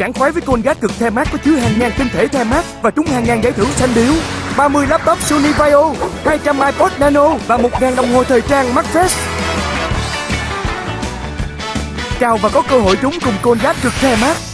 Sảng khoái với Colgate cực the mát có chứa hàng ngàn tinh thể the mát và trúng hàng ngàn giải thưởng xanh điếu. 30 laptop Sony Vaio, 200 iPod Nano và 1.000 đồng hồ thời trang Macfest. Chào và có cơ hội trúng cùng Colgate cực the mát.